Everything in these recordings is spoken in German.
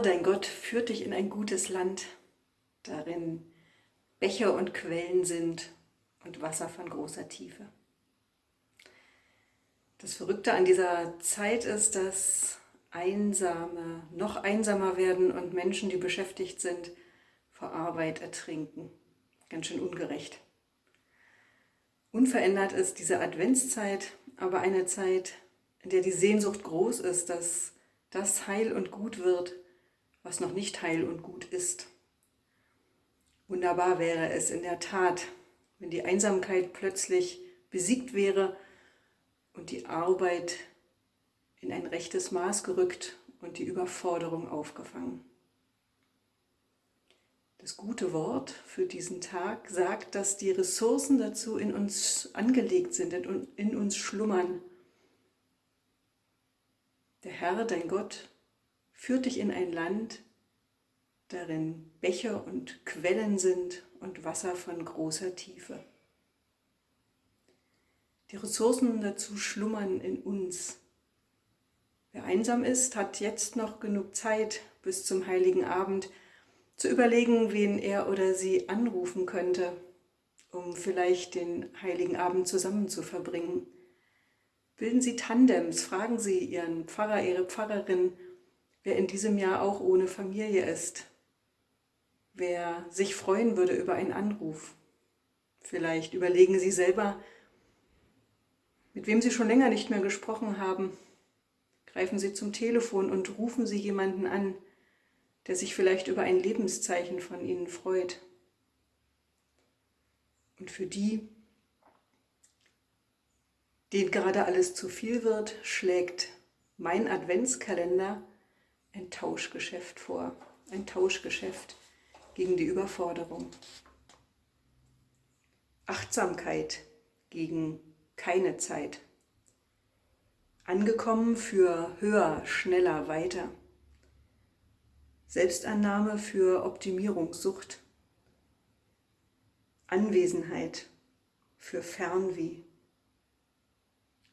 Dein Gott, führt dich in ein gutes Land, darin Bäche und Quellen sind und Wasser von großer Tiefe. Das Verrückte an dieser Zeit ist, dass Einsame noch einsamer werden und Menschen, die beschäftigt sind, vor Arbeit ertrinken. Ganz schön ungerecht. Unverändert ist diese Adventszeit aber eine Zeit, in der die Sehnsucht groß ist, dass das heil und gut wird, was noch nicht heil und gut ist. Wunderbar wäre es in der Tat, wenn die Einsamkeit plötzlich besiegt wäre und die Arbeit in ein rechtes Maß gerückt und die Überforderung aufgefangen. Das gute Wort für diesen Tag sagt, dass die Ressourcen dazu in uns angelegt sind, in uns schlummern. Der Herr, dein Gott, führt dich in ein Land, darin Bäche und Quellen sind und Wasser von großer Tiefe. Die Ressourcen dazu schlummern in uns. Wer einsam ist, hat jetzt noch genug Zeit bis zum heiligen Abend, zu überlegen, wen er oder sie anrufen könnte, um vielleicht den heiligen Abend zusammen zu verbringen. Bilden Sie Tandems, fragen Sie Ihren Pfarrer, Ihre Pfarrerin, wer in diesem Jahr auch ohne Familie ist, wer sich freuen würde über einen Anruf. Vielleicht überlegen Sie selber, mit wem Sie schon länger nicht mehr gesprochen haben. Greifen Sie zum Telefon und rufen Sie jemanden an, der sich vielleicht über ein Lebenszeichen von ihnen freut. Und für die, denen gerade alles zu viel wird, schlägt mein Adventskalender ein Tauschgeschäft vor. Ein Tauschgeschäft gegen die Überforderung. Achtsamkeit gegen keine Zeit. Angekommen für höher, schneller, weiter. Selbstannahme für Optimierungssucht, Anwesenheit für Fernweh,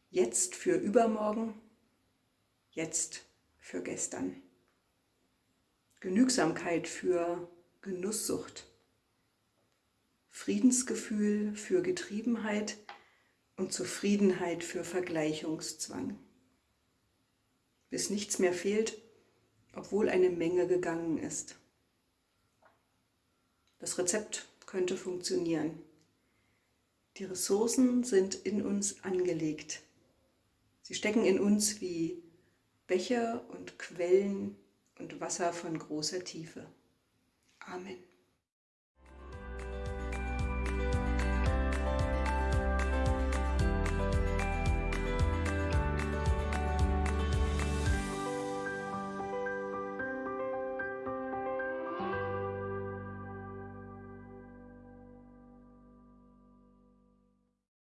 jetzt für übermorgen, jetzt für gestern, Genügsamkeit für Genusssucht, Friedensgefühl für Getriebenheit und Zufriedenheit für Vergleichungszwang. Bis nichts mehr fehlt, obwohl eine Menge gegangen ist. Das Rezept könnte funktionieren. Die Ressourcen sind in uns angelegt. Sie stecken in uns wie Bäche und Quellen und Wasser von großer Tiefe. Amen.